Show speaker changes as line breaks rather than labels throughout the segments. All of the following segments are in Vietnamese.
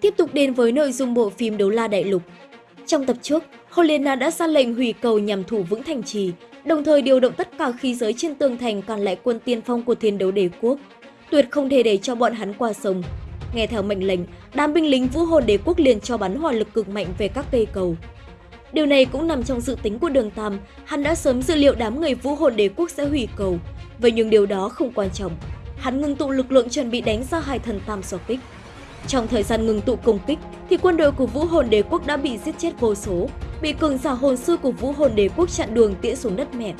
Tiếp tục đến với nội dung bộ phim Đấu La Đại Lục. Trong tập trước, Helena đã ra lệnh hủy cầu nhằm thủ vững thành trì, đồng thời điều động tất cả khí giới trên tường thành còn lại quân tiên phong của thiên đấu đế quốc. Tuyệt không thể để cho bọn hắn qua sông. Nghe theo mệnh lệnh, đám binh lính vũ hồn đế quốc liền cho bắn hỏa lực cực mạnh về các cây cầu. Điều này cũng nằm trong dự tính của đường Tam, hắn đã sớm dự liệu đám người vũ hồn đế quốc sẽ hủy cầu. Vậy nhưng điều đó không quan trọng. Hắn ngưng tụ lực lượng chuẩn bị đánh ra hai thần tam xỏ kích. Trong thời gian ngừng tụ công kích, thì quân đội của Vũ Hồn Đế quốc đã bị giết chết vô số, bị cường giả hồn sư của Vũ Hồn Đế quốc chặn đường tiễn xuống đất mẹ.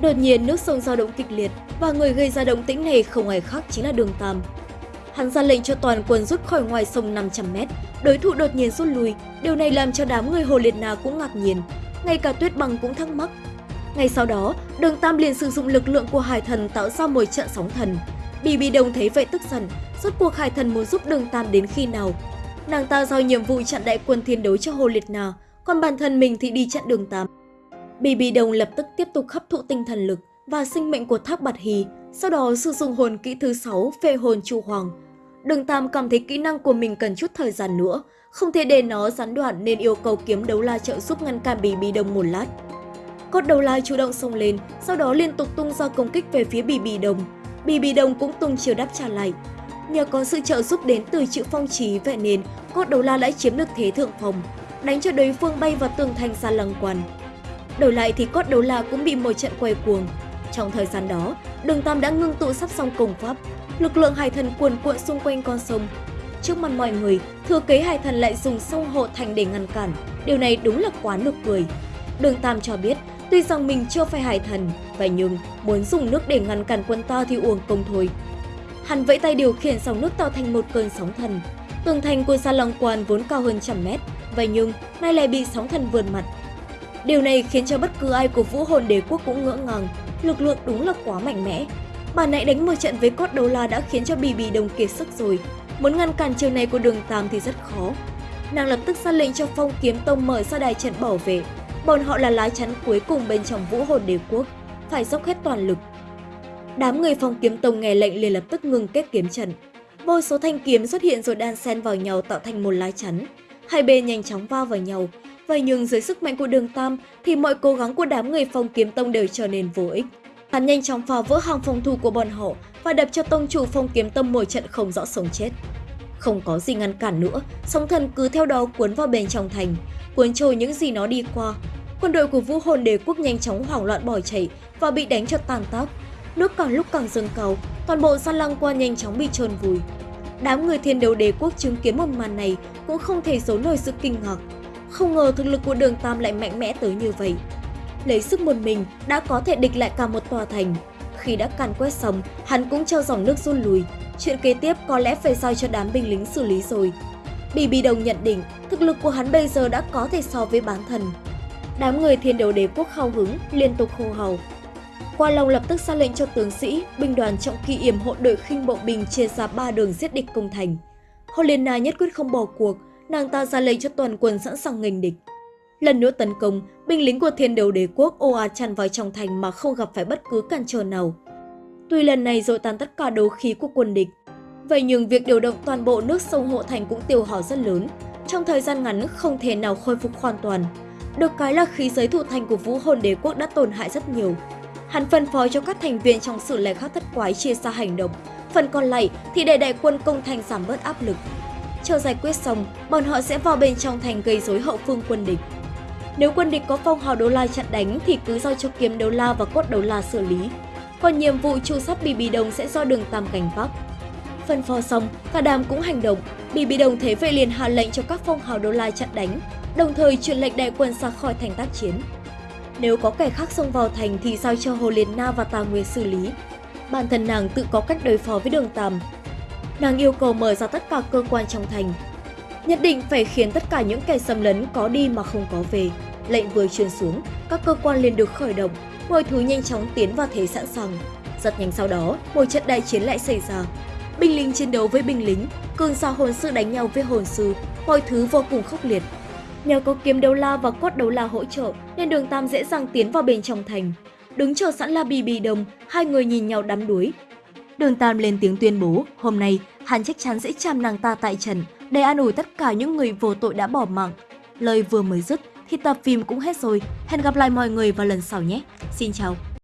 Đột nhiên nước sông dao động kịch liệt và người gây ra động tĩnh này không ai khác chính là Đường Tam. Hắn ra lệnh cho toàn quân rút khỏi ngoài sông 500 mét, đối thủ đột nhiên rút lui, điều này làm cho đám người Hồ Liệt Na cũng ngạc nhiên, ngay cả Tuyết Bằng cũng thắc mắc. Ngay sau đó, Đường Tam liền sử dụng lực lượng của Hải Thần tạo ra một trận sóng thần. Bì Bì Đông thấy vậy tức giận, Rốt cuộc Hải Thần muốn giúp Đường Tam đến khi nào? Nàng ta giao nhiệm vụ chặn đại quân thiên đấu cho Hồ Liệt Na, còn bản thân mình thì đi chặn Đường Tam. Bì Bì Đông lập tức tiếp tục hấp thụ tinh thần lực và sinh mệnh của Thác Bạt Hì, sau đó sử dụng hồn kỹ thứ 6 Phê hồn chu hoàng. Đường Tam cảm thấy kỹ năng của mình cần chút thời gian nữa, không thể để nó gián đoạn nên yêu cầu kiếm đấu la trợ giúp ngăn cản Bì Bì Đông một lát. Cốt đầu la chủ động xông lên, sau đó liên tục tung ra công kích về phía Bì Bì Đông. Bì Bì Đồng cũng tung chiều đáp trả lại. Nhờ có sự trợ giúp đến từ chữ phong trí vậy nên cốt đầu la đã chiếm được thế thượng phòng, đánh cho đối phương bay vào tường thành xa lăng quan. Đổi lại thì cốt đấu la cũng bị một trận quay cuồng. Trong thời gian đó, đường Tam đã ngưng tụ sắp xong công pháp, lực lượng hải thần cuồn cuộn xung quanh con sông. Trước mặt mọi người, thừa kế hải thần lại dùng sông hộ thành để ngăn cản. Điều này đúng là quá nực cười. Đường Tam cho biết, tuy rằng mình chưa phải hải thần, vậy nhưng muốn dùng nước để ngăn cản quân ta thì uổng công thôi. Hắn vẫy tay điều khiển sóng nước tạo thành một cơn sóng thần. Tường thành của sa Long Quan vốn cao hơn trăm mét, vậy nhưng nay lại bị sóng thần vườn mặt. Điều này khiến cho bất cứ ai của vũ hồn đế quốc cũng ngỡ ngàng, lực lượng đúng là quá mạnh mẽ. Bà nãy đánh một trận với cốt đấu la đã khiến cho bì bì đồng kiệt sức rồi, muốn ngăn cản chiều này của đường Tam thì rất khó. Nàng lập tức ra lệnh cho phong kiếm tông mở ra đài trận bảo vệ, bọn họ là lá chắn cuối cùng bên trong vũ hồn đế quốc, phải dốc hết toàn lực Đám người phong kiếm tông nghe lệnh liền lập tức ngừng kết kiếm trận. Vô số thanh kiếm xuất hiện rồi đan xen vào nhau tạo thành một lá chắn. Hai bên nhanh chóng va vào nhau. Vậy nhưng dưới sức mạnh của đường Tam thì mọi cố gắng của đám người phong kiếm tông đều trở nên vô ích. Hắn nhanh chóng phá vỡ hàng phòng thủ của bọn họ và đập cho tông chủ phong kiếm tông một trận không rõ sống chết. Không có gì ngăn cản nữa, sóng thần cứ theo đó cuốn vào bên trong thành, cuốn trôi những gì nó đi qua. Quân đội của vũ hồn đế quốc nhanh chóng hoảng loạn bỏ chạy và bị đánh cho tàn tác nước càng lúc càng dâng cao, toàn bộ san lăng qua nhanh chóng bị trơn vùi. Đám người thiên đấu đế quốc chứng kiến một màn này cũng không thể giấu nổi sự kinh ngạc. Không ngờ thực lực của đường Tam lại mạnh mẽ tới như vậy. Lấy sức một mình đã có thể địch lại cả một tòa thành. Khi đã càn quét xong, hắn cũng cho dòng nước run lùi. Chuyện kế tiếp có lẽ phải giao cho đám binh lính xử lý rồi. Bì Bì Đồng nhận định thực lực của hắn bây giờ đã có thể so với bán thần. Đám người thiên đấu đế quốc hào hứng, liên tục hô hào. Qua Long lập tức ra lệnh cho tướng sĩ, binh đoàn trọng kỳ yểm hộ đội khinh bộ binh chia ra ba đường giết địch công thành. Helena nhất quyết không bỏ cuộc, nàng ta ra lệnh cho toàn quân sẵn sàng nghênh địch. Lần nữa tấn công, binh lính của thiên đều đế quốc ồ ạt tràn vào trong thành mà không gặp phải bất cứ cản trở nào. Tuy lần này dội tan tất cả đấu khí của quân địch, vậy nhưng việc điều động toàn bộ nước sông hộ thành cũng tiêu hao rất lớn. Trong thời gian ngắn không thể nào khôi phục hoàn toàn. Được cái là khí giới thủ thành của vũ hồn đế quốc đã tổn hại rất nhiều, Hắn phân phối cho các thành viên trong sự lẻ khắc thất quái chia ra hành động, phần còn lại thì để đại quân công thành giảm bớt áp lực. Chờ giải quyết xong, bọn họ sẽ vào bên trong thành gây rối hậu phương quân địch. Nếu quân địch có phong hào đấu la chặn đánh thì cứ giao cho kiếm đấu la và cốt đấu la xử lý. Còn nhiệm vụ trụ sắt bì bì đồng sẽ do đường tam cảnh vác. Phân phó xong, cả đám cũng hành động. Bì bì đồng thế vệ liền hạ lệnh cho các phong hào đấu la chặn đánh, đồng thời truyền lệnh đại quân ra khỏi thành tác chiến. Nếu có kẻ khác xông vào thành thì giao cho Hồ Liên Na và Tà Nguyệt xử lý. Bản thân nàng tự có cách đối phó với đường Tam. Nàng yêu cầu mở ra tất cả cơ quan trong thành. Nhất định phải khiến tất cả những kẻ xâm lấn có đi mà không có về. Lệnh vừa truyền xuống, các cơ quan liền được khởi động, mọi thứ nhanh chóng tiến vào thế sẵn sàng. Rất nhanh sau đó, một trận đại chiến lại xảy ra. Binh lính chiến đấu với binh lính, cường giả hồn sư đánh nhau với hồn sư, mọi thứ vô cùng khốc liệt. Nhờ có kiếm đấu la và cốt đấu la hỗ trợ nên đường Tam dễ dàng tiến vào bên trong thành. Đứng chờ sẵn là bì bì đồng, hai người nhìn nhau đắm đuối. Đường Tam lên tiếng tuyên bố, hôm nay hắn chắc chắn sẽ chạm nàng ta tại trần để an ủi tất cả những người vô tội đã bỏ mạng. Lời vừa mới dứt thì tập phim cũng hết rồi. Hẹn gặp lại mọi người vào lần sau nhé. Xin chào!